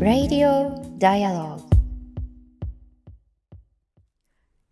Radio Dialogue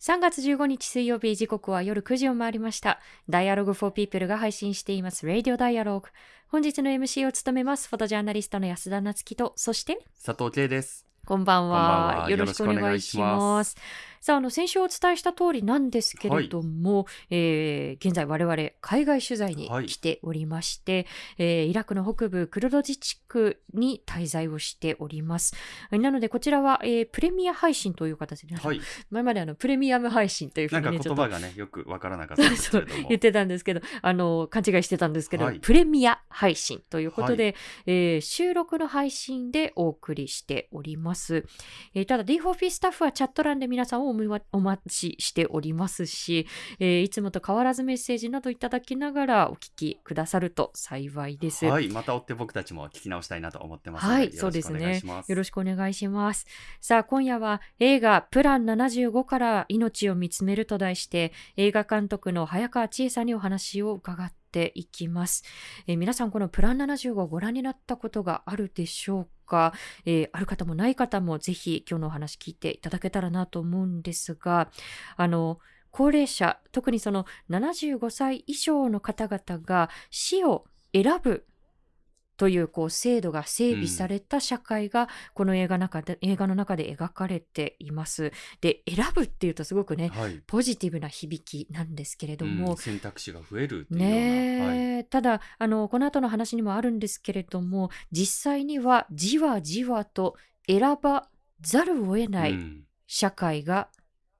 3月15日水曜日時刻は夜9時を回りました。Dialogue for People が配信しています Radio Dialogue。本日の MC を務めますフォトジャーナリストの安田夏樹と、そして佐藤圭です。こんばんは。よろしくお願いします。さあ、あの、先週お伝えした通りなんですけれども、はい、えー、現在我々海外取材に来ておりまして、はい、えー、イラクの北部クルド自治区に滞在をしております。なので、こちらは、えー、プレミア配信という形で、はい、前まであの、プレミアム配信というふうに、ね、なんか言葉がね、よくわからなかったんですけれども。言ってたんですけど、あの、勘違いしてたんですけど、はい、プレミア配信ということで、はい、えー、収録の配信でお送りしております。えー、ただ、D4P スタッフはチャット欄で皆さんをお待ちしておりますし、えー、いつもと変わらずメッセージなどいただきながらお聞きくださると幸いです。はい、また追って僕たちも聞き直したいなと思ってますはい、そうですね。よろしくお願いします。さあ、今夜は映画プラン75から命を見つめると題して、映画監督の早川千恵さんにお話を伺ってていきます。えー、皆さんこのプラン75をご覧になったことがあるでしょうか、えー、ある方もない方もぜひ今日のお話聞いていただけたらなと思うんですが、あの、高齢者、特にその75歳以上の方々が死を選ぶというこう制度が整備された社会がこの映画中で、映画の中で描かれています。で選ぶっていうとすごくね、はい、ポジティブな響きなんですけれども、うん、選択肢が増えるね、はい、ただあのこの後の話にもあるんですけれども実際にはじわじわと選ばざるを得ない社会が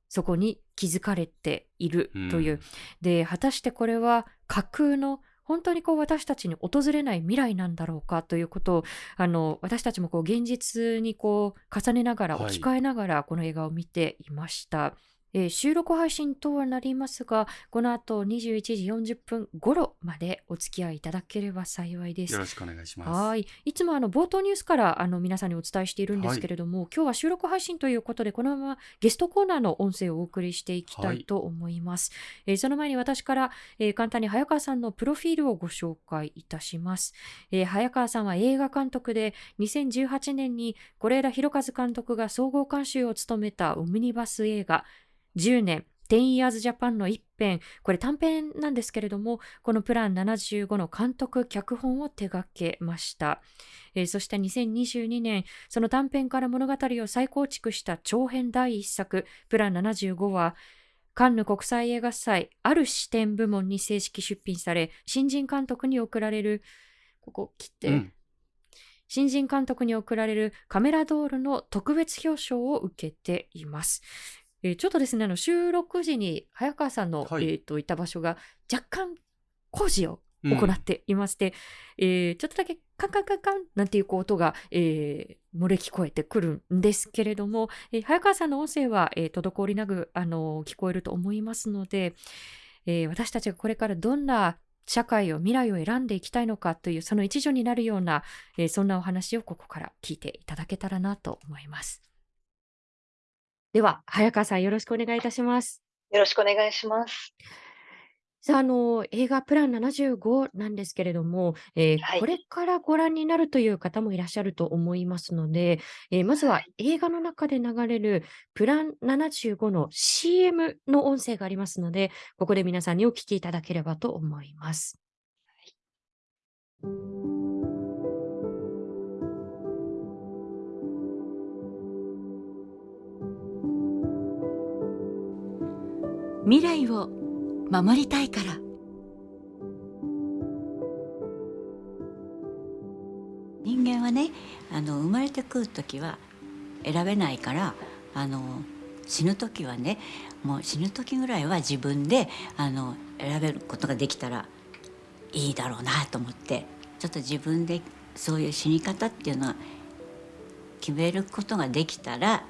そこに築かれているという、うん、で果たしてこれは架空の本当にこう私たちに訪れない未来なんだろうかということをあの私たちもこう現実にこう重ねながら置き換えながらこの映画を見ていました。はいえー、収録配信とはなりますが、この後21時40分頃までお付き合いいただければ幸いです。よろしくお願いします。はい。いつもあの冒頭ニュースからあの皆さんにお伝えしているんですけれども、はい、今日は収録配信ということで、このままゲストコーナーの音声をお送りしていきたいと思います。はい、えー、その前に私から、えー、簡単に早川さんのプロフィールをご紹介いたします。えー、早川さんは映画監督で、2018年に是枝裕和監督が総合監修を務めたオムニバス映画、10年、10 Years Japan の一編、これ短編なんですけれども、このプラン75の監督、脚本を手掛けました。えー、そして2022年、その短編から物語を再構築した長編第一作、プラン75は、カンヌ国際映画祭ある視点部門に正式出品され、新人監督に贈られる、ここ切って、うん、新人監督に贈られるカメラドールの特別表彰を受けています。えー、ちょっとですね、あの収録時に早川さんの、はい、えーと、いた場所が若干工事を行っていまして、うん、えー、ちょっとだけカンカンカンカンなんていう音が、えー、漏れ聞こえてくるんですけれども、えー、早川さんの音声は、えー、滞りなく、あの聞こえると思いますので、えー、私たちがこれからどんな社会を未来を選んでいきたいのかというその一助になるような、えー、そんなお話をここから聞いていただけたらなと思います。では、早川さんよろしくお願いいたします。よろしくお願いします。さあ、あの、映画プラン75なんですけれども、えーはこれからご覧になるという方もいらっしゃると思いますので、えーまずは映画の中で流れるプラン75の CM の音声がありますので、ここで皆さんにお聞きいただければと思います。未来を守りたいから。人間はねあの生まれてくる時は選べないからあの死ぬ時はねもう死ぬ時ぐらいは自分であの選べることができたらいいだろうなと思ってちょっと自分でそういう死に方っていうのは決めることができたら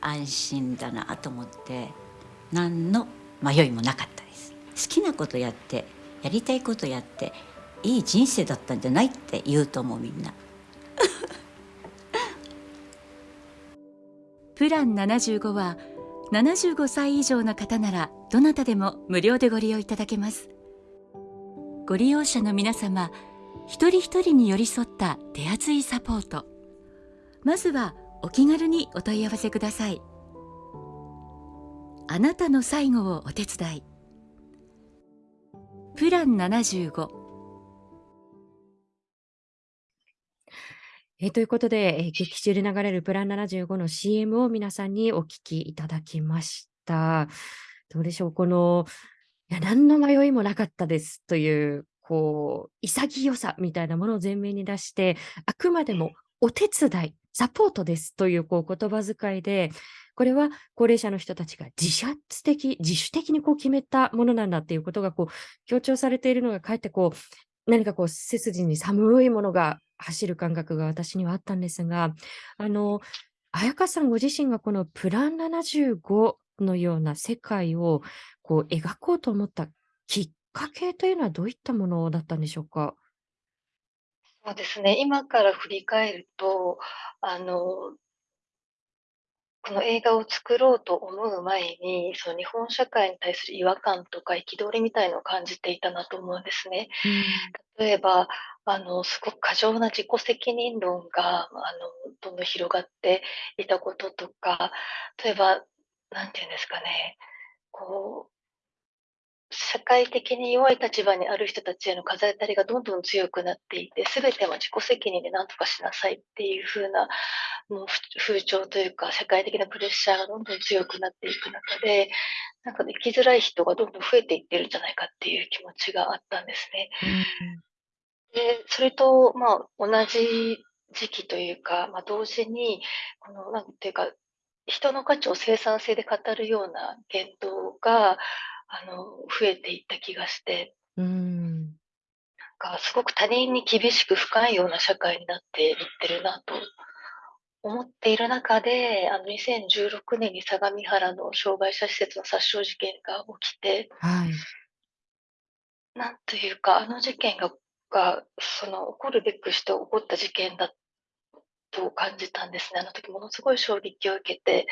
安心だなと思って。何の迷いもなかったです。好きなことやってやりたいことやっていい人生だったんじゃないって言うと思うみんな。プラン75は75歳以上の方ならどなたでも無料でご利用いただけます。ご利用者の皆様一人一人に寄り添った手厚いサポート。まずはお気軽にお問い合わせください。あなたの最後をお手伝い。プラン75えーということで、えー劇中で流れるプラン75の CM を皆さんにお聞きいただきました。どうでしょう、この、いや、何の迷いもなかったですという、こう、潔さみたいなものを前面に出して、あくまでもお手伝い、サポートですというこう言葉遣いで、これは高齢者の人たちが自発的、自主的にこう決めたものなんだっていうことがこう強調されているのが、かえってこう、何かこう背筋に寒いものが走る感覚が私にはあったんですが、あの、彩香さんご自身がこのプラン75のような世界をこう描こうと思ったきっかけというのはどういったものだったんでしょうか？そうですね、今から振り返ると、あのこの映画を作ろうと思う前に、その日本社会に対する違和感とか憤りみたいのを感じていたなと思うんですね。うん。例えば、あの、すごく過剰な自己責任論が、あの、どんどん広がっていたこととか、例えば、なんていうんですかね、こう社会的に弱い立場にある人たちへの風当たりがどんどん強くなっていて、すべては自己責任で何とかしなさいっていう風な、もうふ風潮というか、社会的なプレッシャーがどんどん強くなっていく中で、なんかね、生きづらい人がどんどん増えていってるんじゃないかっていう気持ちがあったんですね。うん。で、それと、まあ、同じ時期というか、まあ、同時に、この、なんていうか、人の価値を生産性で語るような言動が、あの、増えていった気がして、うん。なんかすごく他人に厳しく不寛容な社会になっていってるなと思っている中で、あの、2016年に相模原の障害者施設の殺傷事件が起きて、はい。なんというか、あの事件がが、その起こるべくして起こった事件だと感じたんですね。あの時ものすごい衝撃を受けて、で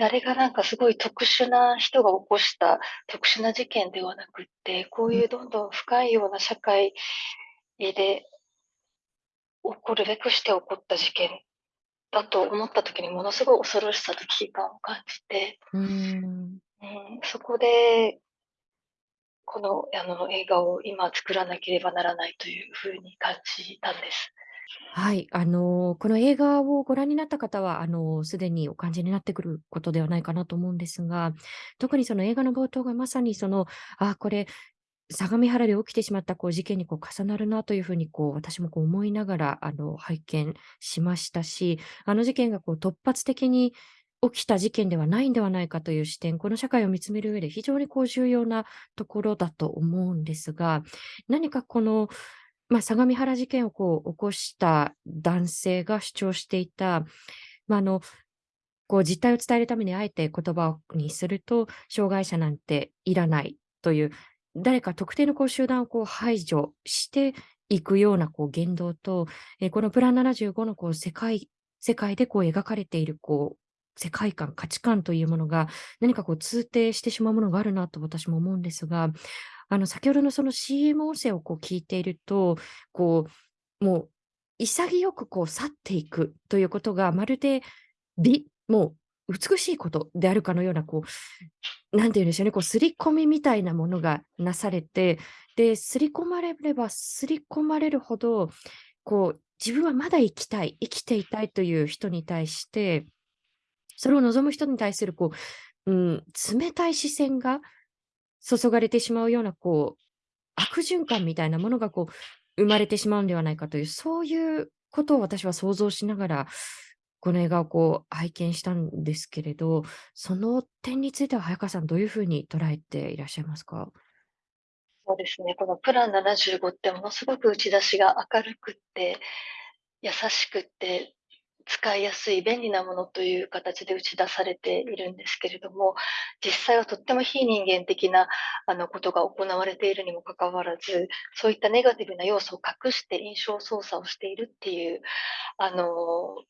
あれがなんかすごい特殊な人が起こした特殊な事件ではなくって、こういうどんどん深いような社会で起こるべくして起こった事件だと思った時にものすごい恐ろしさと危機感を感じて、うん。うん、そこで、このあの映画を今作らなければならないというふうに感じたんです。はい、あの、この映画をご覧になった方は、あの、すでにお感じになってくることではないかなと思うんですが、特にその映画の冒頭がまさにその、あ、これ、相模原で起きてしまったこう事件にこう重なるなというふうにこう私もこう思いながらあの拝見しましたし、あの事件がこう突発的に起きた事件ではないんではないかという視点、この社会を見つめる上で非常にこう重要なところだと思うんですが、何かこの、まあ、相模原事件をこう起こした男性が主張していた、まあ、あの、こう実態を伝えるためにあえて言葉にすると、障害者なんていらないという、誰か特定のこう集団をこう排除していくようなこう言動と、えーこのプラン75のこう世界世界でこう描かれているこう世界観、価値観というものが何かこう通底してしまうものがあるなと私も思うんですが、あの先ほどのその CM 音声をこう聞いていると、こうもう潔くこう去っていくということがまるで美、もう美しいことであるかのような、こう、なんていうんでしょうね、こう、刷り込みみたいなものがなされて、で、刷り込まれれば刷り込まれるほど、こう、自分はまだ生きたい、生きていたいという人に対して、それを望む人に対する、こう、うん、冷たい視線が注がれてしまうような、こう、悪循環みたいなものが、こう、生まれてしまうんではないかという、そういうことを私は想像しながら、この映画をこう拝見したんですけれど、その点については早川さんどういうふうに捉えていらっしゃいますか？そうですね、このプラン75ってものすごく打ち出しが明るくって、優しくって、使いやすい便利なものという形で打ち出されているんですけれども、実際はとっても非人間的なあのことが行われているにもかかわらず、そういったネガティブな要素を隠して印象操作をしているっていう、あの、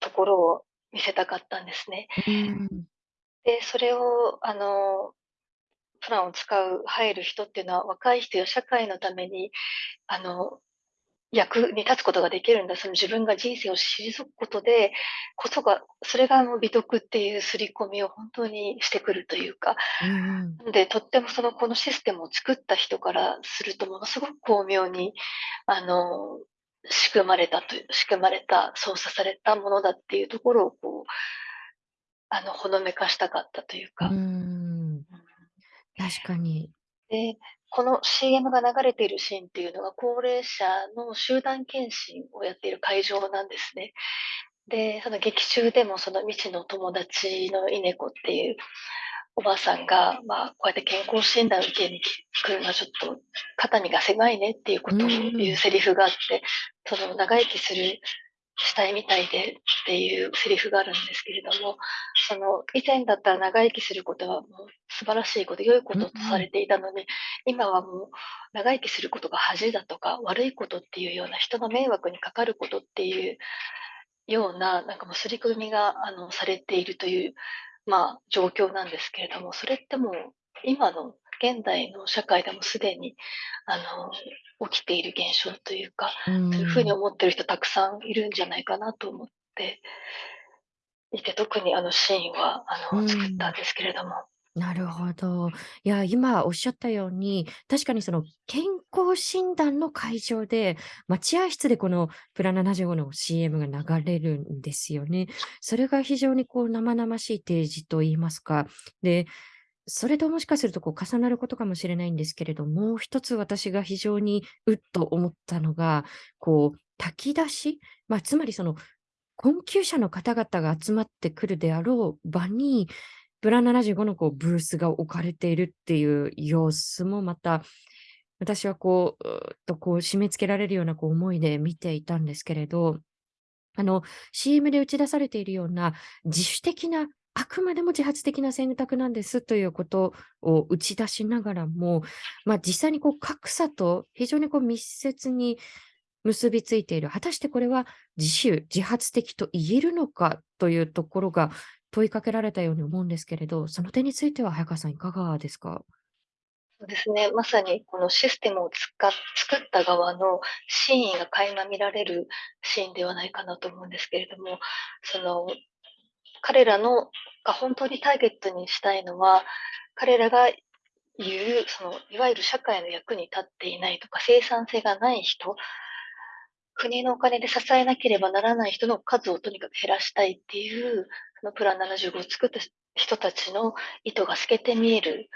ところを見せたかったんですね。で、それをあの、プランを使う入る人っていうのは、若い人や社会のために、あの、役に立つことができるんだ、その自分が人生を退くことでこそがそれがあの美徳っていう刷り込みを本当にしてくるというか、うんうん。で、とってもそのこのシステムを作った人からすると、ものすごく巧妙に、あの、仕組まれたという仕組まれた、操作されたものだっていうところをこう、あの、ほのめかしたかったというか。ん。確かに。で、この CM が流れているシーンっていうのは、高齢者の集団検診をやっている会場なんですね。で、その劇中でもその未知の友達のイネコっていうおばあさんが、まあ、こうやって健康診断を受けに来るのはちょっと肩身が狭いねっていうことを。言うセリフがあって、その長生きするしたいみたいでっていうセリフがあるんですけれども、その以前だったら長生きすることはもう素晴らしいこと、良いこととされ。ていたのに、今はもう長生きすることが恥だとか、悪いことっていうような人の迷惑にかかることっていうような、なんかもう刷り込みがあのされているという、まあ、状況なんですけれども、それってもう今の現代の社会でもすでにあの起きている現象というか、うそういうふうにん。思ってる人たくさんいるんじゃないかなと思っていて、特にあのシーンはあうの作ったんん。ですけれども。なるほど。いや、今おっしゃったように、確かにその健康診断の会場で、待合室でこのプラ75の CM が流れるんですよね。それが非常にこう生々しい提示と言いますか。で、それともしかするとこう重なることかもしれないんですけれども、う一つ私が非常にうっと思ったのが、こう炊き出し、まあ、つまりその困窮者の方々が集まってくるであろう場に、プラ75のこうブースが置かれているっていう様子もまた、私はこう、うとこう締め付けられるようなこう思いで見ていたんですけれど、CM で打ち出されているような自主的な、あくまでも自発的な選択なんですということを打ち出しながらも、ま、実際にこう格差と非常にこう密接に結びついている、果たしてこれは自主、自発的と言えるのかというところが問いかけられたように思うんですけれど、その点については早川さんいかがですか？そうですね、まさにこのシステムを作った側の真意が垣間見られるシーンではないかなと思うんですけれども、その、彼らのが本当にターゲットにしたいのは、彼らが言う、そのいわゆる社会の役に立っていないとか、生産性がない人国のお金で支えなければならない人の数をとにかく減らしたいっていう、そのプラン75を作った人たちの意図が透けて見える。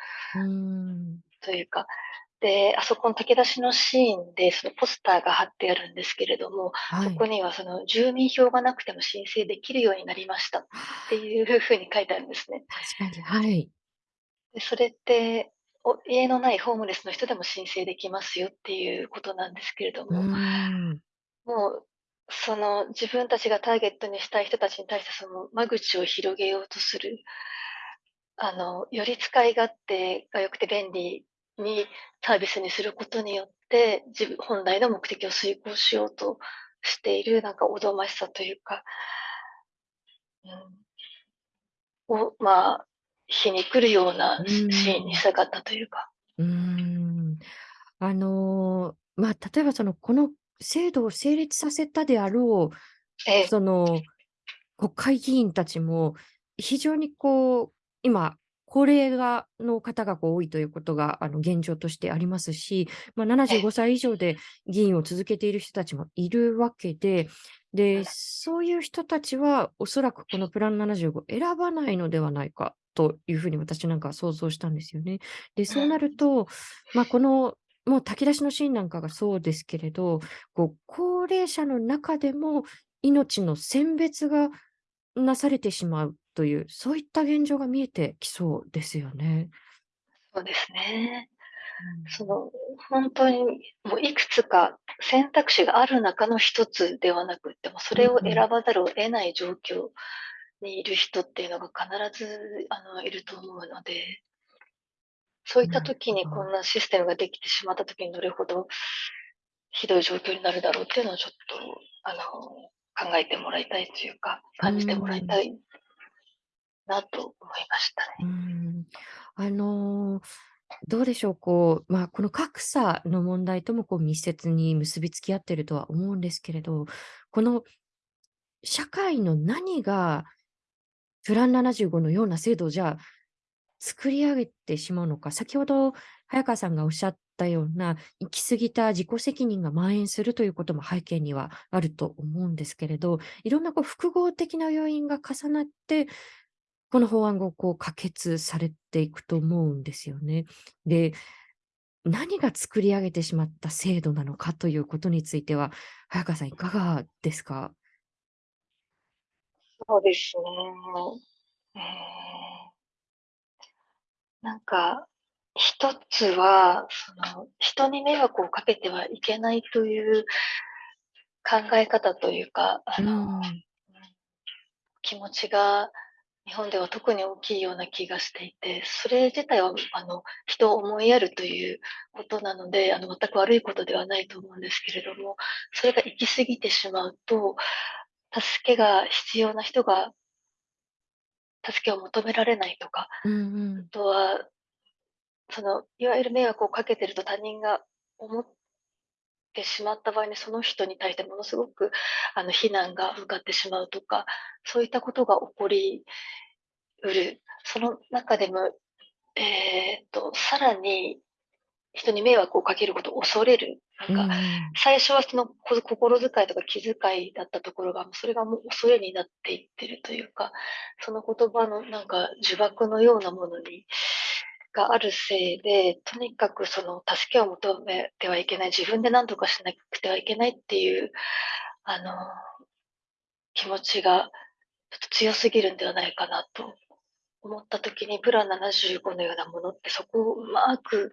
というか、で、あそこの炊き出しのシーンで、そのポスターが貼ってあるんですけれども、はい。そこにはその住民票がなくても申請できるようになりましたっていう風に書いてあるんですね。確かに、はい。で、それって、お家のないホームレスの人でも申請できますよっていうことなんですけれども、ん。もう、その自分たちがターゲットにしたい人たちに対してその間口を広げようとする。あの、より使い勝手が良くて便利にサービスにすることによって、自分本来の目的を遂行しようとしている、なんかおぞましさというかうん。を、まあ、皮肉るようなうシシーンに。したかったというか。うーん。あの、ま、例えばその、この制度を成立させたであろう、ええ。その、国会議員たちも、非常にこう、今、高齢がの方が多いということが、あの、現状としてありますし、ま、ななじゅうええ。ごさい以上で議員を続けている人たちもいるわけで、で、うん。そういう人たちはおそらくこのプラン75選ばないのではないかという風に私なんかは想像したんですよね。で、うそうなるん。と、ま、この、もう炊き出しのシーンなんかがそうですけれど、こう、高齢者の中でも命の選別がなされてしまうという、そういった現状が見えてきそうですよね。そうですね。その、ほんとに、もういくつか選択肢がある中の一つではなくって、もうそれを選うん。ばざるを得ない状況にいる人っていうのが必ず、あの、いると思うのでそういった時にこ。んなシステムができてしまった時にどれほどひどい状況になるだろうっていうのはちょっと、あの、考えてもらいたいというか、感じてもらいたん。いなと思いましたう。ん。あのどうでしょう、こう、まあ、この格差の問題ともこう密接に結びつき合ってるとは思うんですけれど、この社会の何がプラン75のような制度をじゃあ作り上げてしまうのか、先ほど早川さんがおっしゃったような、行き過ぎた自己責任が蔓延するということも背景にはあると思うんですけれど、いろんなこう複合的な要因が重なって、この法案がこう可決されていくと思うんですよね。で、何が作り上げてしまった制度なのかということについては、早川さんいかがですか？そうですね。なんか、一つは、その、人に迷惑をかけてはいけないという考え方というか、あの、ん。気持ちが日本では特に大きいような気がしていて、それ自体はあの、人を思いやるということなので、あの、全く悪いことではないと思うんですけれども、それが行き過ぎてしまうと、助けが必要な人が助けを求められないとか、うんうあん。とは、その、いわゆる迷惑をかけてると他人が思ってしまった場合に、その人に対してものすごく、あの、非難が向かってしまうとか、そういったことが起こりうる。その中でも、えっと、さらに人に迷惑をかけることを恐れる。なんか、ん。最初はその、こ心遣いとか気遣いだったところが、それがもう恐れになっていってるというか、その言葉のなんか呪縛のようなものにがあるせいで、とにかくその助けを求めてはいけない、自分で何とかしなくてはいけないっていう、あの、気持ちがちょっと強すぎるんではないかなと思った時に、プラン75のようなものってそこをうまく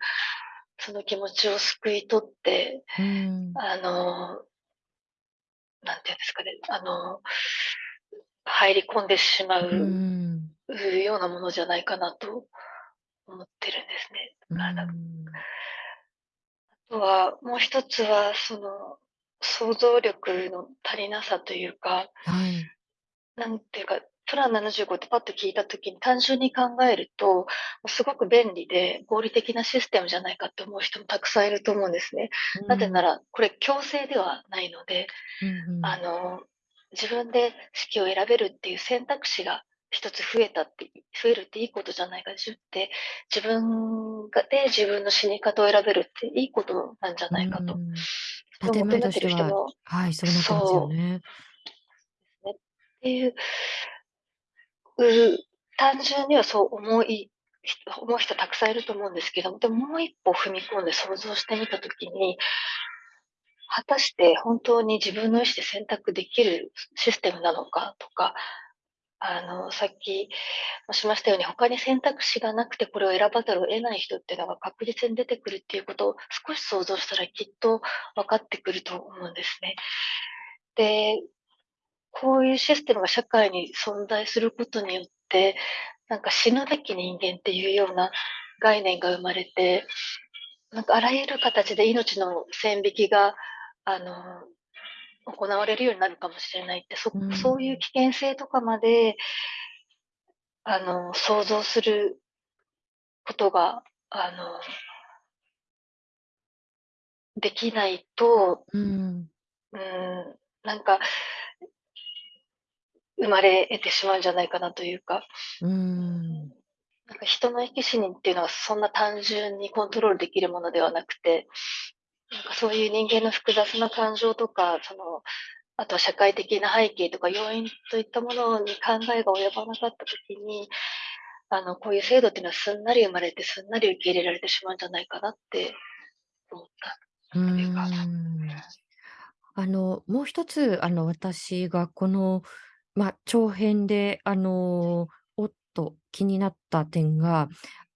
その気持ちを救い取って、うーん。あの、なんていうんですかね、あの、入り込んでしま。うようなものじゃないかなと思ってるんですね。あの、あん。とは、もう一つは、その、想像力の足りなさというか、はい。なんていうか、プラン75ってパッと聞いた時に単純に考えると、すごく便利で合理的なシステムじゃないかって思う人もたくさんいると思うんですね。うなぜなん。ら、これ強制ではないので、うんうあん。の、自分で式を選べるっていう選択肢が一つ増えたって増えるっていいことじゃないかしって、自分がで自分の死に方を選べるっていいことなんじゃないかと。建としてははい、そうなってますよそうね。っていう、う単純にはそう思いひ思う人たくさんいると思うんですけども、でももう一歩踏み込んで想像してみた時に、果たして本当に自分の意思で選択できるシステムなのかとか、あの、さっきもしましたように、他に選択肢がなくてこれを選ばざるを得ない人っていうのが確実に出てくるっていうことを少し想像したらきっと分かってくると思うんですね。で、こういうシステムが社会に存在することによって、なんか死ぬべき人間っていうような概念が生まれて、なんかあらゆる形で命の線引きが、あの、行われるようになるかもしれないって、そそういうん。危険性とかまであの、想像することが、あのできないと、うーん。うーん、なんか生まれ得てしまうんじゃないかなというか。うーん。なんか人の生き死にっていうのはそんな単純にコントロールできるものではなくて、なんかそういう人間の複雑な感情とか、その、あとは社会的な背景とか要因といったものに考えが及ばなかった時に、あの、こういう制度っていうのはすんなり生まれて、すんなり受け入れられてしまうんじゃないかなって思ったというか。ん。あの、もう一つ、あの、私がこの、ま、長編で、あの、おっと気になった点が、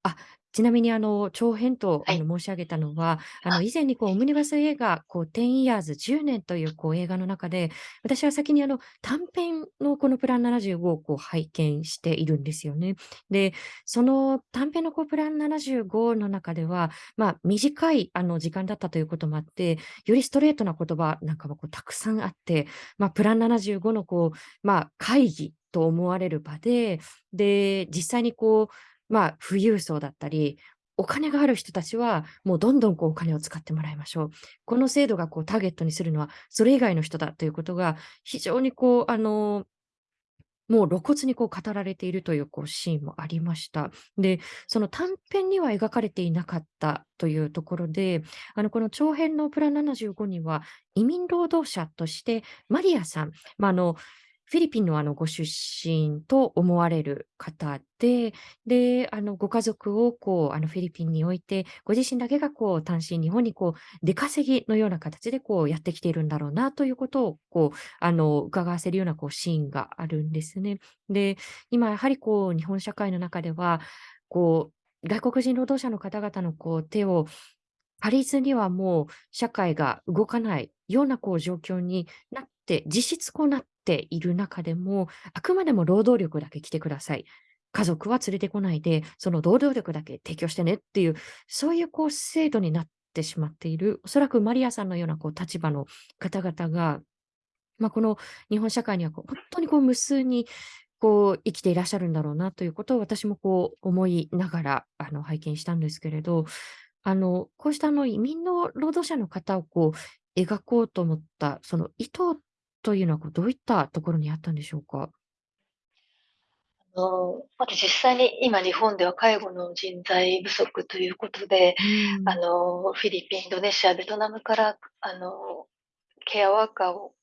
あ、ちなみにあの、長編とはい。あの、申し上げたのは、あの、あ。以前にこうオムニバス映画、こう10 years 10年というこう映画の中で、私は先にあの、短編のこのプラン75をこう拝見しているんですよね。で、その短編のこうプラン75の中では、ま、短いあの、時間だったということもあって、よりストレートな言葉なんかもこうたくさんあって、ま、プラン75のこう、まあ、会議と思われる場で、で、実際にこう、まあ、富裕層だったり、お金がある人たちは、もうどんどんこうお金を使ってもらいましょう。この制度がこうターゲットにするのは、それ以外の人だということが、非常にこう、あの、もう露骨にこう語られているというこうシーンもありました。で、その短編には描かれていなかったというところで、あの、この長編のプラン75には、移民労働者としてマリアさん、まあ、あの、フィリピンのあのご出身と思われる方で、で、あのご家族をこうあのフィリピンに置いて、ご自身だけがこう単身日本にこう出稼ぎのような形でこうやってきているんだろうなということをこうあの伺わせるようなこうシーンがあるんですね。で、今やはりこう日本社会の中では、こう外国人労働者の方々のこう手を借りずにはもう社会が動かないようなこう状況になって、実質こうなっている中でも、あくまでも労働力だけ来てください。家族は連れてこないで、その労働力だけ提供してねっていう、そういうこう制度になってしまっている、おそらくマリアさんのようなこう立場の方々が、まあ、この日本社会にはこう本当にこう無数にこう生きていらっしゃるんだろうなということを私もこう思いながらあの拝見したんですけれど、あのこうしたの移民の労働者の方をこう描こうと思ったその意図っというのはこうどういったところにあったんでしょうか？あの、まず実際に今日本では介護の人材不足ということで、うーあん。の、フィリピン、インドネシア、ベトナムから、あの、ケアワーカーを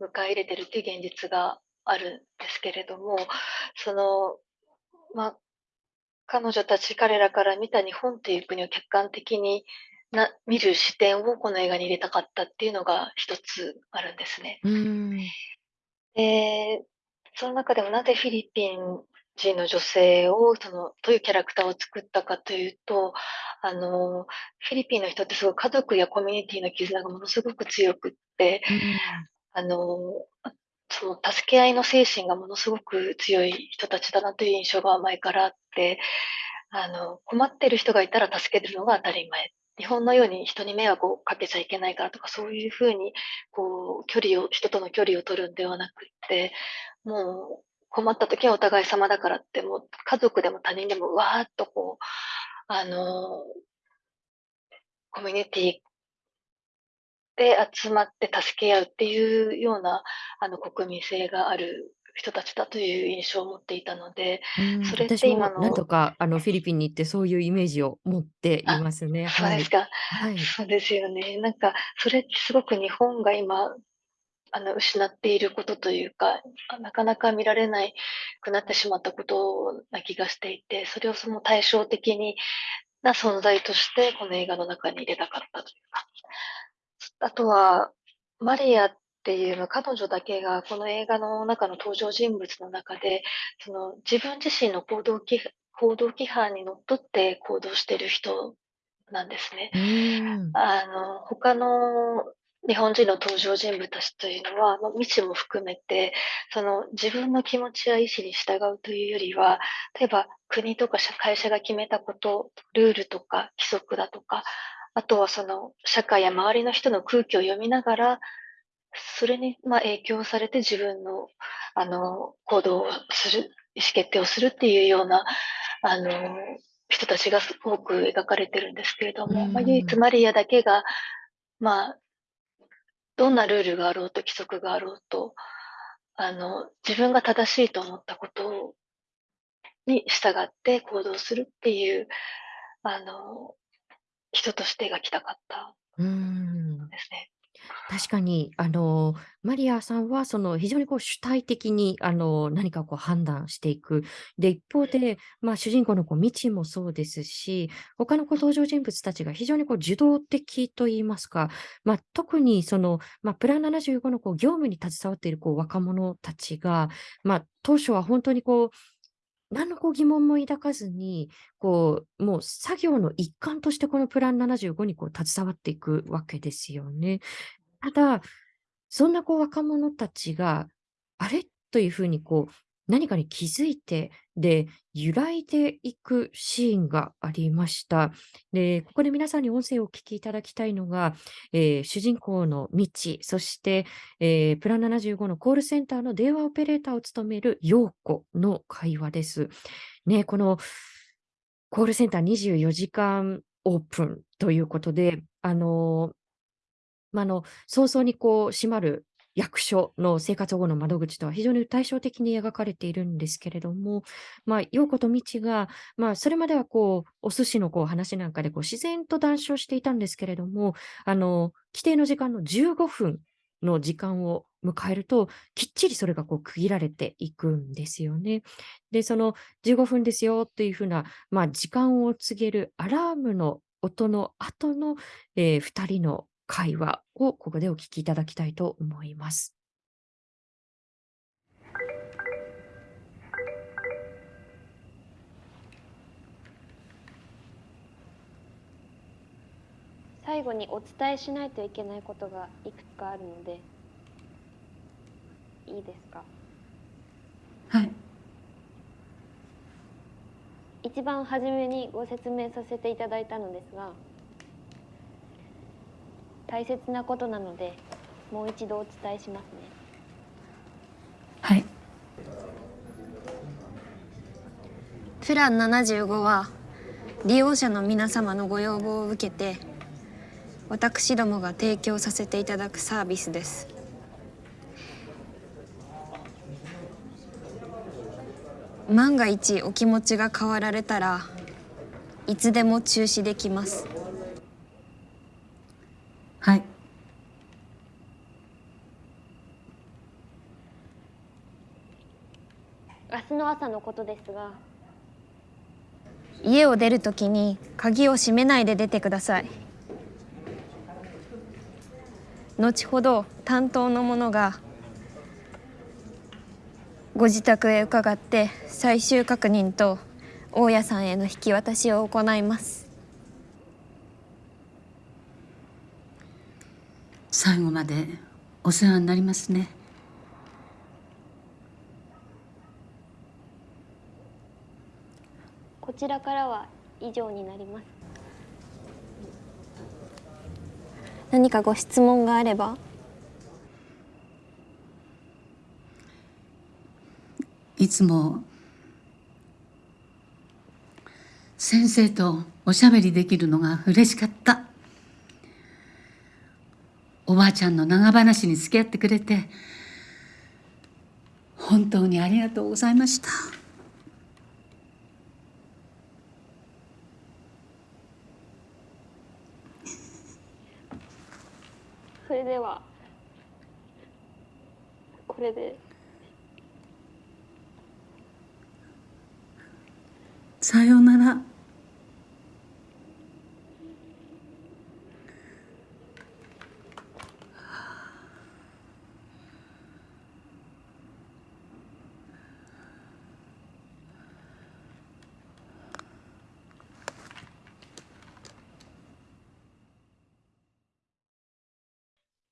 迎え入れてるっていう現実があるんですけれども、その、ま、彼女たち、彼らから見た日本という国を客観的にな見る視点をこの映画に入れたかったっていうのが一つあるんですね。で、その中でもなぜフィリピン人の女性を、その、どういうキャラクターを作ったかというと、あの、フィリピンの人ってすごい家族やコミュニティの絆がものすごく強くって。あの、あ、その助け合いの精神がものすごく強い人たちだなという印象が前からあって、あの、困ってる人がいたら助けるのが当たり前。日本のように人に迷惑をかけちゃいけないからとか、そういう風にこう距離を人との距離を取るんではなくて、もう困った時はお互い様だからって、もう家族でも他人でもわーっとこう、あの、コミュニティで集まって助け合うっていうような、あの、国民性がある人たちだという印象を持っていたので、うーん、それって私も何今の度かあのフィリピンに行ってそういうイメージを持っていあ、ますね。はい。そうですか。はい。そうですよね。なんか、それってすごく日本が今、あの、失っていることというか、あ、なかなか見られないくなってしまったことな気がしていて、それをその対照的にな存在として、この映画の中に入れたかったというか。あとは、マリアっていうの彼女だけがこの映画の中の登場人物の中で、その自分自身の行動き行動規範にのっとって行動してる人なんですね。あの、他の日本人の登場人物たちというのは、ま、未知も含めて、その自分の気持ちや意思に従うというよりは、例えば国とか会社が決めたこと、ルールとか規則だとか、あとはその社会や周りの人の空気を読みながら、それに、ま、影響されて自分の、あの、行動をする、意思決定をするっていうような、あの、人たちがす多く描かれてるんですけれども、ま、唯一ん。マリアだけが、まあ、どんなルールがあろうと規則があろうと、あの、自分が正しいと思ったことをに従って行動するっていう、あの、人として描きたかったん。ですね。確かに、あの、マリアさんはその非常にこう主体的にあの、何かこう判断していく。で、一方で、ま、主人公のこうミチもそうですし、他のこう登場人物たちが非常にこう受動的と言いますか、ま、特にその、ま、プラン75のこう業務に携わっているこう若者たちが、ま、当初はほんとにこう何のこう疑問も抱かずに、こう、もう作業の一環としてこのプラン75にこう携わっていくわけですよね。ただ、そんなこう若者たちが、あれ？というふうにこう、何かに気づいて、で、揺らいでいくシーンがありました。で、ここで皆さんに音声をお聞きいただきたいのが、ええ、主人公のミチ、そして、ええ、プラン75のコールセンターの電話オペレーターを務めるヨーコの会話です。ね、このコールセンター24時間オープンということで、あの、ま、あの、早々にこう閉まる役所の生活保護の窓口とは非常に対照的に描かれているんですけれども、まあ、陽子とみちが、まあ、それまではこう、お寿司のこう話なんかでこう自然と談笑していたんですけれども、あの、規定の時間の15分の時間を迎えると、きっちりそれがこう区切られていくんですよね。で、その15分ですよっていう風な、まあ、時間を告げるアラームの音の後の、えー2人の会話をここでお聞きいただきたいと思います。最後にお伝えしないといけないことがいくつかあるのでいいですか？はい一番初めにご説明させていただいたのですが大切なことなのでもう一度お伝えしますね。はい。プラン75は利用者の皆様のご要望を受けて私どもが提供させていただくサービスです。万が一お気持ちが変わられたらいつでも中止できますはい明日の朝のことですが。家を出るときに鍵を閉めないで出てください。後ほど担当の者がご自宅へ伺って最終確認と大家さんへの引き渡しを行います。最後までお世話になりますねこちらからは以上になります。何かご質問があれば？いつも先生とおしゃべりできるのが嬉しかった。おばあちゃんの長話に付き合ってくれて本当にありがとうございましたそれではこれで。さようなら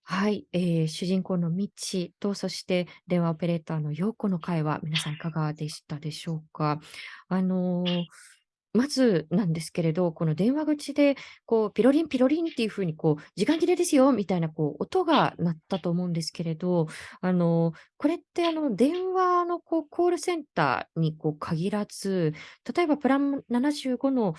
はい、えー主人公のミッチと、そして電話オペレーターのヨーコの会話、皆さんいかがでしたでしょうか？あのーまずなんですけれど、この電話口で、こう、ピロリンピロリンっていう風に、こう、時間切れですよみたいな、こう、音が鳴ったと思うんですけれど、あの、これって、あの、電話の、こう、コールセンターに、こう、限らず、例えばプラン75の、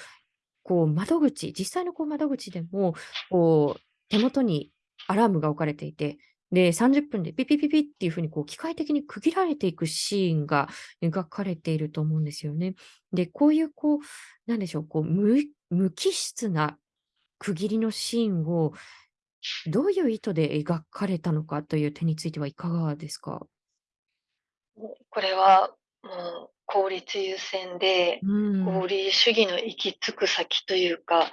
こう、窓口、実際の、こう、窓口でも、こう、手元にアラームが置かれていて、で、30分でピピピピっていう風に、こう、機械的に区切られていくシーンが描かれていると思うんですよね。で、こういう、こう、なんでしょう、こう、無無機質な区切りのシーンを、どういう意図で描かれたのかという点についてはいかがですか？これはもう効率優先で、うん。合理主義の行き着く先というか、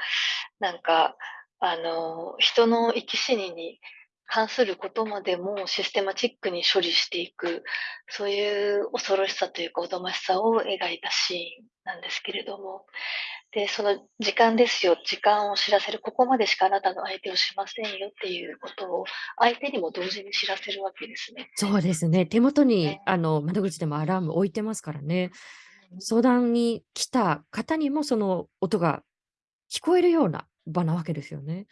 なんか、あの、人の生き死にに関することまでもシステマチックに処理していく、そういう恐ろしさというか、おぞましさを描いたシーンなんですけれども。で、その時間ですよ、時間を知らせる、ここまでしかあなたの相手をしませんよっていうことを、相手にも同時に知らせるわけですね。そうですね。手元に、ね。あの、窓口でもアラーム置いてますからね。うん。相談に来た方にも、その音が聞こえるような場なわけですよね。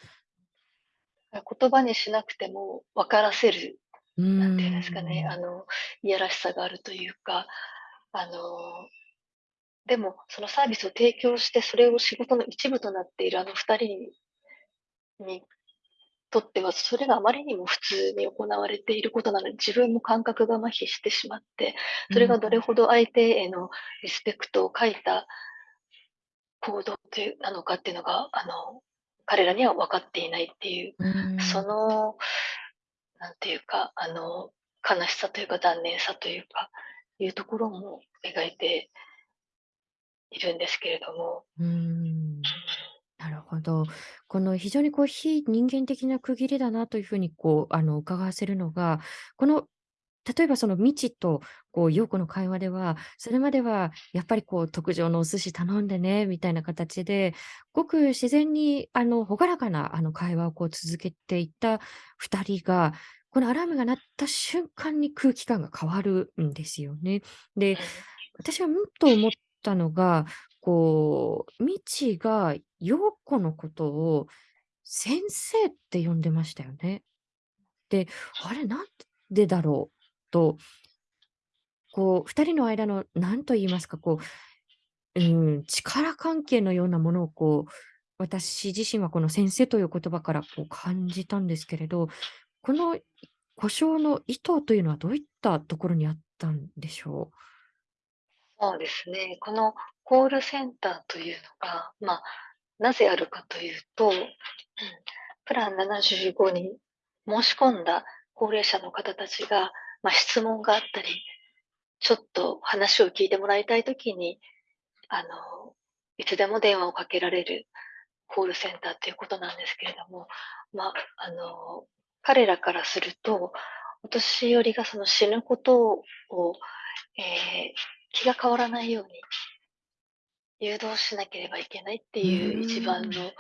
あ、言葉にしなくても分からせる、うなんていうんですかね。あの、いやらしさがあるというか、あのでも、そのサービスを提供して、それを仕事の一部となっているあの2人ににとっては、それがあまりにも普通に行われていることなので、自分も感覚が麻痺してしまって、それがどれほど相手へのリスペクトを欠いた行動というなのかっていうのが、あの、彼らには分かっていないっていう、うん。その、なんていうか、あの、悲しさというか残念さというか、いうところも描いているんですけれども、うん。なるほど。この非常にこう非人間的な区切りだなというふうにこうあの伺わせるのが、この例えばその未知とこう陽子の会話では、それまではやっぱりこう特上のお寿司頼んでねみたいな形で、ごく自然にあの朗らかなあの会話をこう続けていった2人が、このアラームが鳴った瞬間に空気感が変わるんですよね。で、私はうんと思ったのが、こう、未知が陽子のことを先生って呼んでましたよね。で、あれなんでだろう？と、こう、2人の間の何と言いますか、こう、うん、力関係のようなものをこう、私自身はこの先生という言葉からこう感じたんですけれど、この故障の意図というのはどういったところにあったんでしょう？そうですね。このコールセンターというのが、まあ、なぜあるかというと、うんプラン75に申し込んだ高齢者の方たちが、まあ、質問があったり、ちょっと話を聞いてもらいたいときに、あの、いつでも電話をかけられるコールセンターということなんですけれども、まあ、あの、彼らからすると、お年寄りがその死ぬことを、えー気が変わらないように誘導しなければいけないっていううん一番の、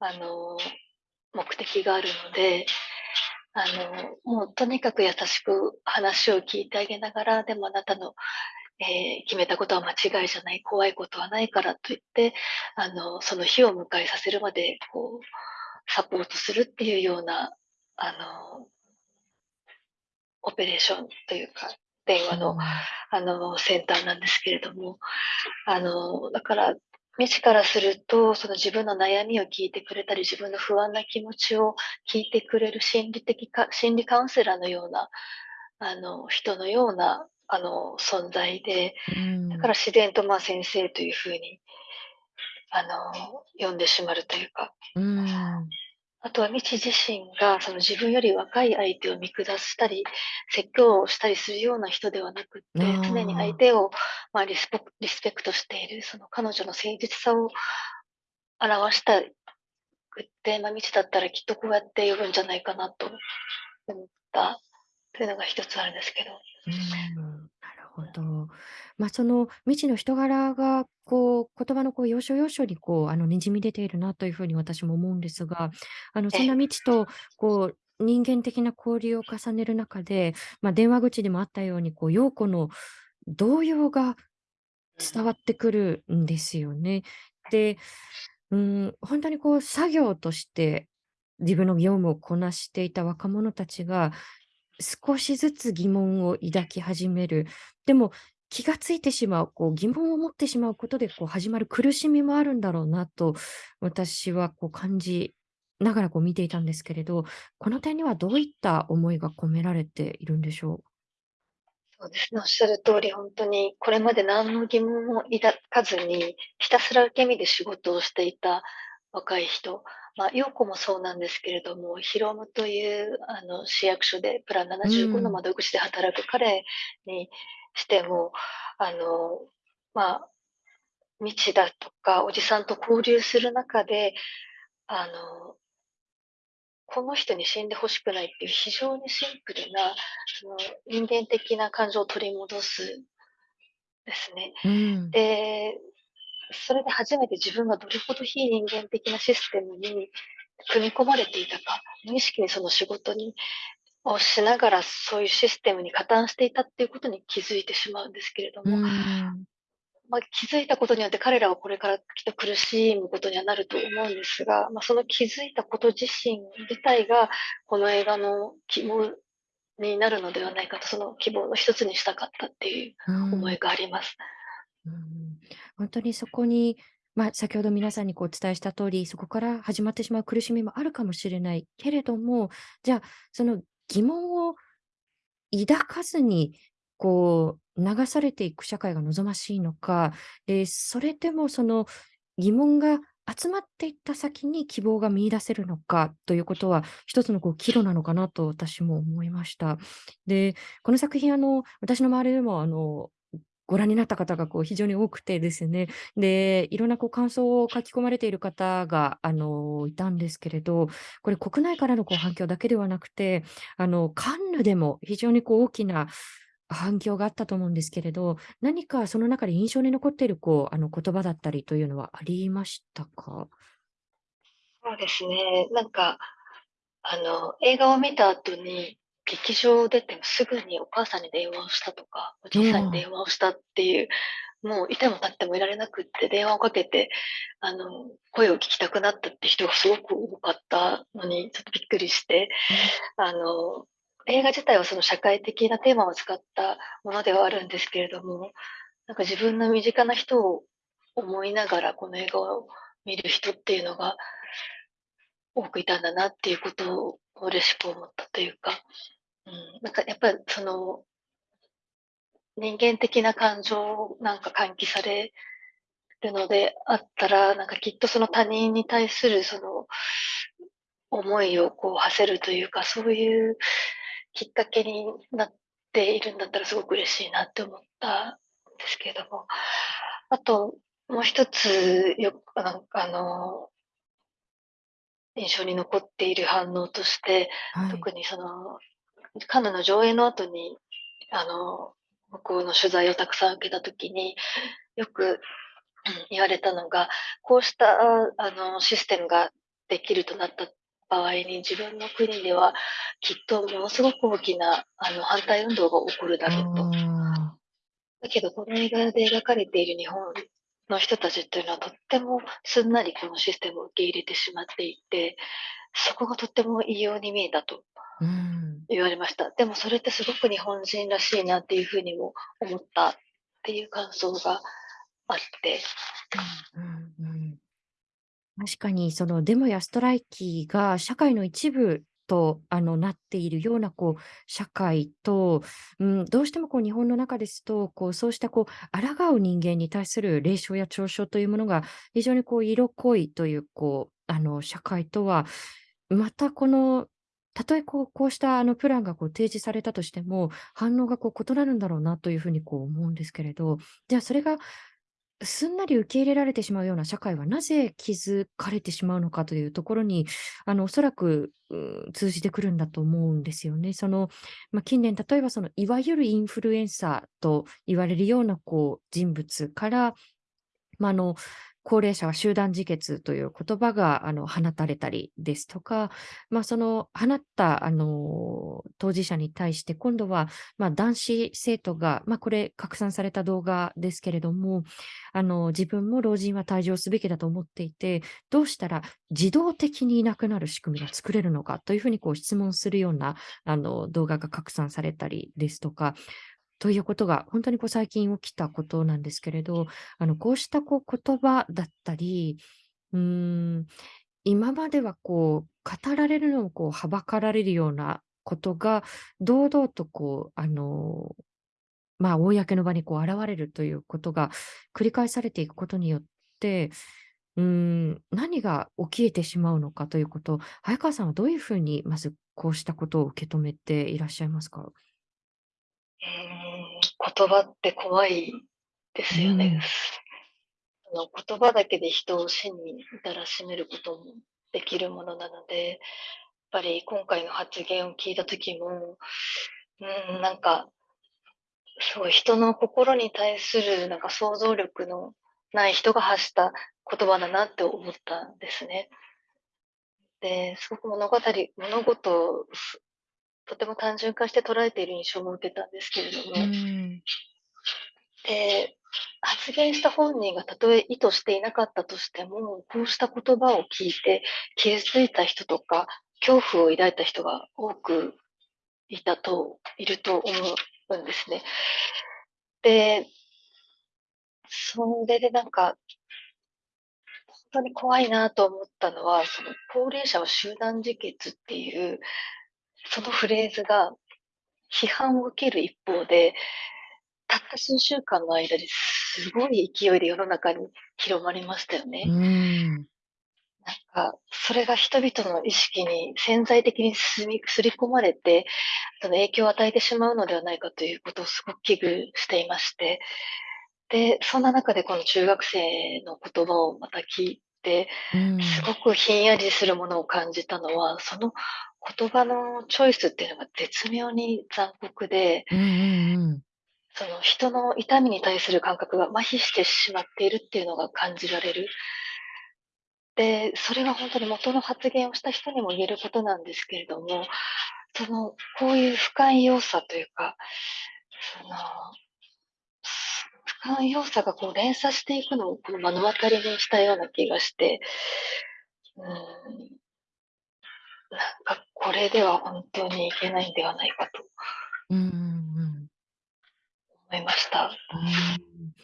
あの、目的があるので、あの、もうとにかく優しく話を聞いてあげながら、でもあなたの、えー決めたことは間違いじゃない、怖いことはないからと言って、あの、その日を迎えさせるまで、こう、サポートするっていうような、あの、オペレーションというか、電話の、あの、センターなんですけれども、あの、だから、未知からすると、その自分の悩みを聞いてくれたり、自分の不安な気持ちを聞いてくれる心理的か、心理カウンセラーのような、あの、人のような、あの、存在で、うん。だから自然と、まあ、先生というふうに、あの、呼んでしまうというか、うんあとは未知自身がその自分より若い相手を見下したり、説教をしたりするような人ではなくって、常に相手を、まあ、リスペクリスペクトしている、その彼女の誠実さを表したくって、まあ、未知だったらきっとこうやって呼ぶんじゃないかなと思ったというのが一つあるんですけど。うんなるほど。まあ、その未知の人柄が、こう、言葉のこう要所要所にこう、あの、滲み出ているなというふうに私も思うんですが、あの、そんな未知と、こう、人間的な交流を重ねる中で、まあ、電話口でもあったように、こう、陽子の動揺が伝わってくるんですよね。で、うん、本当にこう、作業として自分の業務をこなしていた若者たちが、少しずつ疑問を抱き始める。でも、気がついてしまう、こう疑問を持ってしまうことでこう始まる苦しみもあるんだろうなと、私はこう感じながらこう見ていたんですけれど、この点にはどういった思いが込められているんでしょそうですね、おっしゃる通り、本当にこれまで何の疑問も抱かずに、ひたすら受け身で仕事をしていた若い人、まあ、陽子もそうなんですけれども、ヒロムというあの市役所でプラン75の窓口で働く彼にしても、あの、まあ、未知だとか、おじさんと交流する中で、あの、この人に死んでほしくないっていう非常にシンプルな、その人間的な感情を取り戻すですね。う。うん。で、それで初めて自分がどれほど非人間的なシステムに組み込まれていたか、無意識にその仕事にをしながらそういうシステムに加担していたっていうことに気づいてしまうんですけれども、うん。まあ、気づいたことによって彼らはこれからきっと苦しむことにはなると思うんですが、まあ、その気づいたこと自身自体がこの映画の希望になるのではないかと、その希望の一つにしたかったっていううん思いがあります。うん本当にそこに、まあ、先ほど皆さんにこうお伝えした通り、そこから始まってしまう苦しみもあるかもしれないけれども、じゃあ、その疑問を抱かずに、こう、流されていく社会が望ましいのか、で、それでもその疑問が集まっていった先に希望が見出せるのかということは、一つのこう岐路なのかなと私も思いました。で、この作品、あの、私の周りでも、あの、ご覧になった方がこう非常に多くてですね、で、いろんなこう感想を書き込まれている方が、あの、いたんですけれど、これ国内からのこう反響だけではなくて、あの、カンヌでも非常にこう大きな反響があったと思うんですけれど、何かその中で印象に残っているこう、あの、言葉だったりというのはありましたか？そうですね。なんか、あの、映画を見た後に、劇場出てもすぐにお母さんに電話をしたとか、おじいさんに電話をしたっていう、もういても立ってもいられなくって電話をかけて、あの、声を聞きたくなったって人がすごく多かったのに、ちょっとびっくりして、あの、映画自体はその社会的なテーマを使ったものではあるんですけれども、なんか自分の身近な人を思いながらこの映画を見る人っていうのが多くいたんだなっていうことを嬉しく思ったというか、うん、なんかやっぱりその人間的な感情をなんか喚起されるのであったら、なんかきっとその他人に対するその思いをこう馳せるというか、そういうきっかけになっているんだったらすごく嬉しいなって思ったんですけれども、あともう一つよあのあの、印象に残っている反応として、はい。特にその、カンヌの上映の後に、あの、向こうの取材をたくさん受けた時に、よく、うん言われたのが、こうしたあのシステムができるとなった場合に、自分の国ではきっとものすごく大きなあの反対運動が起こるだろうと。あだけど、この映画で描かれている日本の人たちっていうのはとってもすんなりこのシステムを受け入れてしまっていて、そこがとっても異様に見えたと。言われました。でもそれってすごく日本人らしいなっていうふうにも思ったっていう感想があって。うんうん。確かにそのデモやストライキが社会の一部と、あの、なっているようなこう社会と、うん、どうしてもこう日本の中ですと、こうそうしたこう抗う人間に対する冷笑や嘲笑というものが非常にこう色濃いというこう、あの、社会とは、またこの、たとえこうこうしたあのプランがこう提示されたとしても、反応がこう異なるんだろうなというふうにこう思うんですけれど、じゃあそれがすんなり受け入れられてしまうような社会はなぜ築かれてしまうのかというところに、あの、おそらく、通じてくるんだと思うんですよね。その、まあ、近年、例えばその、いわゆるインフルエンサーと言われるような、こう、人物から、まあ、あの、高齢者は集団自決という言葉が、あの、放たれたりですとか、まあ、その放った、あの、当事者に対して、今度は、まあ、男子生徒が、まあ、これ拡散された動画ですけれども、あの、自分も老人は退場すべきだと思っていて、どうしたら自動的にいなくなる仕組みが作れるのかというふうにこう質問するような、あの、動画が拡散されたりですとか、ということが、本当にこう最近起きたことなんですけれど、あの、こうしたこう言葉だったり、うーん、今まではこう、語られるのをこう、はばかられるようなことが、堂々とこう、あの、まあ、公の場にこう現れるということが繰り返されていくことによって、うん、何が起きてしまうのかということ、早川さんはどういうふうに、まずこうしたことを受け止めていらっしゃいますか？うー、言葉って怖いでうすよね。ん。あの、言葉だけで人を死に至らしめることもできるものなので、やっぱり今回の発言を聞いた時も、うーん、なんか、すごい人の心に対するなんか想像力のない人が発した言葉だなって思ったんですね。で、すごく物語物事とても単純化して捉えている印象も受けたんですけれどうも、ん。で、発言した本人がたとえ意図していなかったとしても、こうした言葉を聞いて傷ついた人とか、恐怖を抱いた人が多くいたといると思うんですね。で、それでなんか、本当に怖いなと思ったのは、その高齢者は集団自決っていう、そのフレーズが批判を受ける一方で、たった数週間の間ですごい勢いで世の中に広まりましたようね。ん。なんか、それが人々の意識に潜在的にすり込まれて、その影響を与えてしまうのではないかということをすごく危惧していまして、で、そんな中でこの中学生の言葉をまた聞いて、うん。すごくひんやりするものを感じたのは、その言葉のチョイスっていうのが絶妙に残酷で、うんうんうん。その人の痛みに対する感覚が麻痺してしまっているっていうのが感じられる。で、それは本当に元の発言をした人にも言えることなんですけれども、その、こういう不寛容さというか、その、不寛容さがこう連鎖していくのをこの目の当たりにしたような気がして、うーん、なんかこれでは本当にいけないんではないかと。思いました。うん。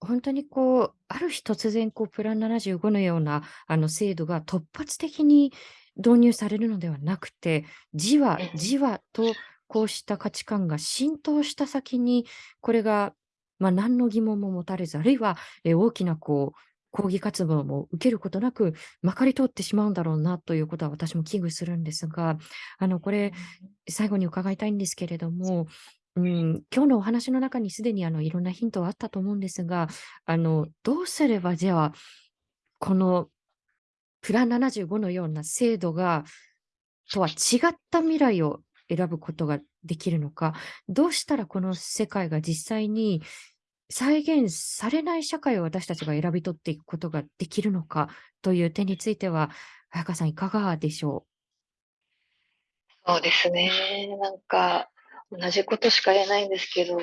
本当にこう、ある日突然こうプラン75のようなあの制度が突発的に導入されるのではなくて、じわうんじわとこうした価値観が浸透した先に、これが、まあ、何の疑問も持たれず、あるいは、え、大きなこう抗議活動も受けることなく、まかり通ってしまうんだろうなということは私も危惧するんですが、あのこれ、最後に伺いたいんですけれども、うん、今日のお話の中にすでにあのいろんなヒントはあったと思うんですが、あのどうすればじゃあ、このプラン75のような制度がとは違った未来を選ぶことができるのか、どうしたらこの世界が実際に再現されない社会を私たちが選び取っていくことができるのかという点については、早川さんいかがでしょそうですね。なんか、同じことしか言えないんですけど、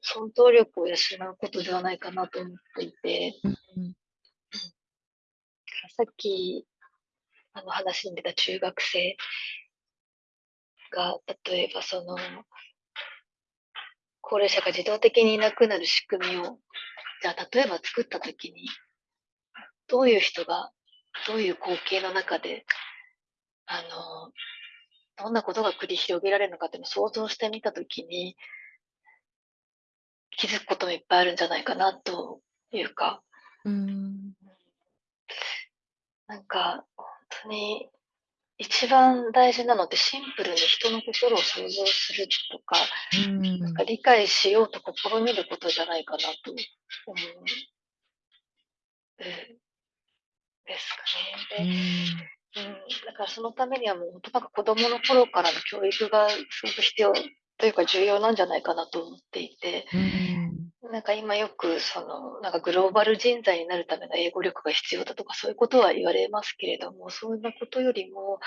想像力を養うことではないかなと思っていて。さっき、あの話に出た中学生が、例えばその高齢者が自動的にいなくなる仕組みを、じゃあ例えば作ったときに、どういう人が、どういう光景の中で、あの、どんなことが繰り広げられるのかっていうのを想像してみたときに気づくこともいっぱいあるんじゃないかなというか。うーん。なんか、ほんとに、一番大事なのってシンプルに人の心を想像するとか、うなんか。理解しようと試みることじゃないかなと思う。うん。ですかうね。で、うん、だからそのためにはもうほんとなんか子供の頃からの教育がすごく必要というか重要なんじゃないかなと思っていて。うーん。なんか今よくその、なんかグローバル人材になるための英語力が必要だとかそういうことは言われますけれども、そんなことよりも、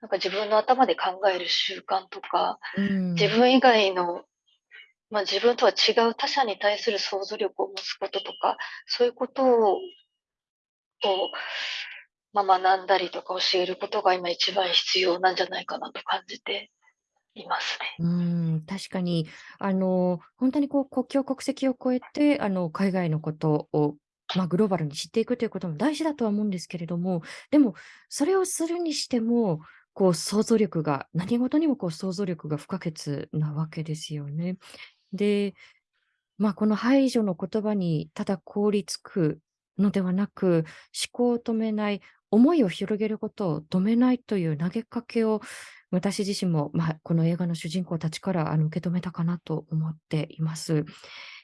なんか自分の頭で考える習慣とか、うーん。自分以外の、ま、自分とは違う他者に対する想像力を持つこととか、そういうことをを、ま、学んだりとか教えることが今一番必要なんじゃないかなと感じていますね。うん、確かにあの、ほんとにこう国境国籍を越えて、あの海外のことを、まあ、グローバルに知っていくということも大事だとは思うんですけれども、でもそれをするにしても、こう想像力が何事にもこう想像力が不可欠なわけですよね。で、まあ、この排除の言葉にただ凍りつくのではなく、思考を止めない、思いを広げることを止めないという投げかけを、私自身も、まあ、この映画の主人公たちからあの受け止めたかなと思っています。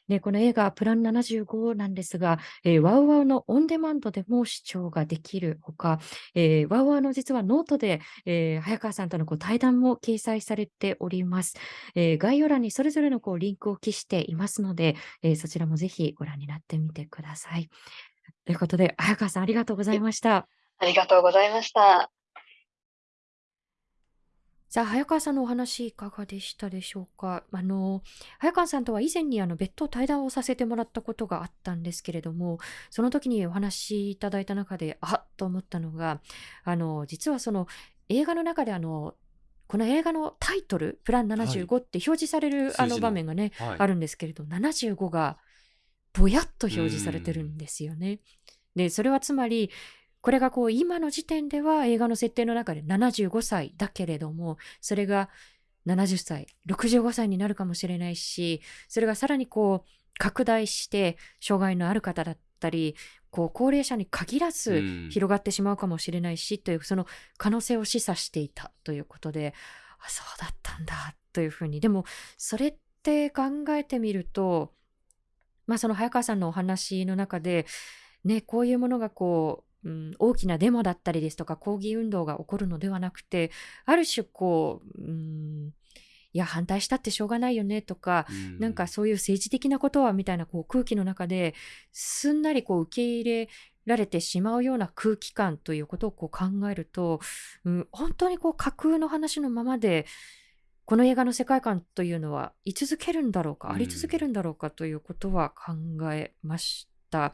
で、この映画プラン75なんですが、え、WOWOW のオンデマンドでも視聴ができるほか、え、WOWOW の実はノートで、え、早川さんとのこう対談も掲載されております。え、概要欄にそれぞれのこうリンクを記していますので、え、そちらもぜひご覧になってみてください。ということで、早川さんありがとうございました。ありがとうございました。さあ、早川さんのお話いかがでしたでしょうか？あの、早川さんとは以前にあの別途対談をさせてもらったことがあったんですけれども、その時にお話しいただいた中で、あっと思ったのが、あの、実はその映画の中であの、この映画のタイトル、プランはい。75って表示されるあの、場面がね、はい。あるんですけれど、75がぼやっと表示されてるんですよね。でそれはつまりこれがこう今の時点では映画の設定の中で75歳だけれどもそれが70歳65歳になるかもしれないしそれがさらにこう拡大して障害のある方だったりこう高齢者に限らず広がってしまうかもしれないし、というその可能性を示唆していたということであそうだったんだというふうに。でもそれって考えてみるとまあその早川さんのお話の中でねこういうものがこう、うん、大きなデモだったりですとか抗議運動が起こるのではなくてある種こう、うんいや反対したってしょうがないよねとか、うん、なんかそういう政治的なことはみたいなこう空気の中ですんなりこう受け入れられてしまうような空気感ということをこう考えると、うん、本当にこう架空の話のままでこの映画の世界観というのは居続けるんだろうか、あり続けるんだろうかということは考えました。あ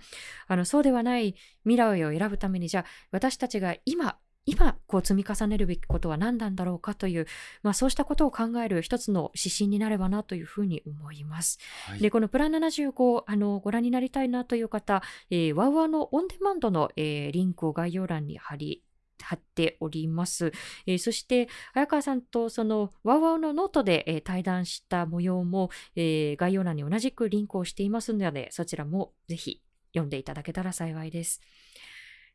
のそうではない未来を選ぶためにじゃあ私たちが今今こう積み重ねるべきことは何なんだろうかという、まあ、そうしたことを考える一つの指針になればなというふうに思います。はい、でこのプラン75あのご覧になりたいなという方、えー、 WOWOW のオンデマンドの、えー、リンクを概要欄に貼り貼っております。えー、そして、早川さんとその WOWOW のノートで、えー、対談した模様も、えー、概要欄に同じくリンクをしていますので、そちらもぜひ読んでいただけたら幸いです。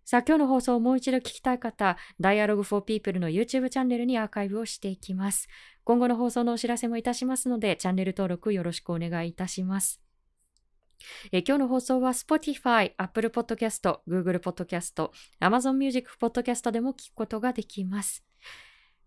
さあ、今日の放送をもう一度聞きたい方、Dialogue for People の YouTube チャンネルにアーカイブをしていきます。今後の放送のお知らせもいたしますので、チャンネル登録よろしくお願いいたします。え今日の放送は Spotify、Apple Podcast、Google Podcast、Amazon Music Podcast でも聞くことができます。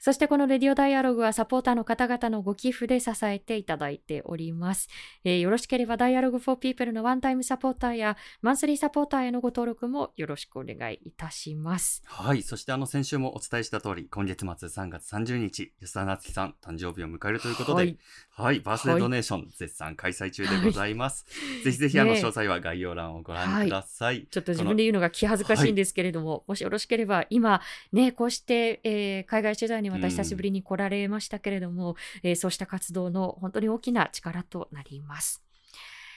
そしてこのレディオダイアログはサポーターの方々のご寄付で支えていただいております。えー、よろしければダイアログフォーピープルのワンタイムサポーターやマンスリーサポーターへのご登録もよろしくお願いいたします。はい。そしてあの先週もお伝えした通り、今月末3月30日、安田夏樹さん誕生日を迎えるということで、はい、はい、バースデードネーション、はい、絶賛開催中でございます。はい、ぜひぜひあの詳細は概要欄をご覧ください。ちょっと自分で言うのが気恥ずかしいんですけれども、もしよろしければ今ね、こうして、えー、海外取材にまた久しぶりに来られましたけれども、えー、そうした活動の本当に大きな力となります。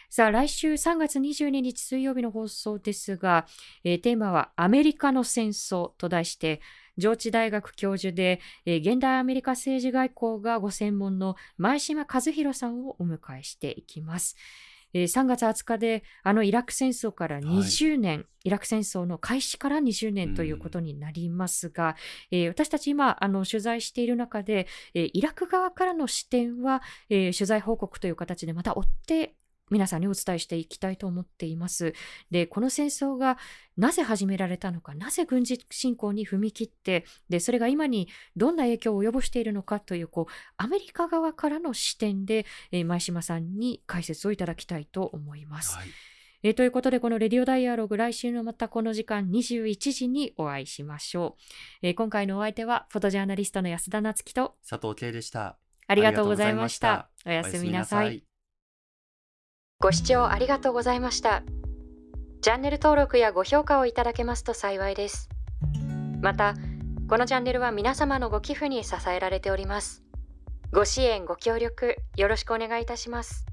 さあ、来週3月22日水曜日の放送ですが、えー、テーマはアメリカの戦争と題して、上智大学教授で、えー、現代アメリカ政治外交がご専門の前島和弘さんをお迎えしていきます。えー、3月20日であのイラク戦争から20年、はい、イラク戦争の開始から20年ということになりますが、うん、えー、私たち今あの取材している中で、えー、イラク側からの視点は、え取材報告という形でまた追って皆さんにお伝えしていきたいと思っています。で、この戦争がなぜ始められたのか、なぜ軍事侵攻に踏み切って、で、それが今にどんな影響を及ぼしているのかという、こう、アメリカ側からの視点で、えー、前島さんに解説をいただきたいと思います。はいえー、ということで、このレディオダイアログ、来週のまたこの時間21時にお会いしましょう。えー、今回のお相手は、フォトジャーナリストの安田夏樹と佐藤圭でした。ありがとうございました。おやすみなさい。ご視聴ありがとうございました。チャンネル登録やご評価をいただけますと幸いです。また、このチャンネルは皆様のご寄付に支えられております。ご支援、ご協力、よろしくお願いいたします。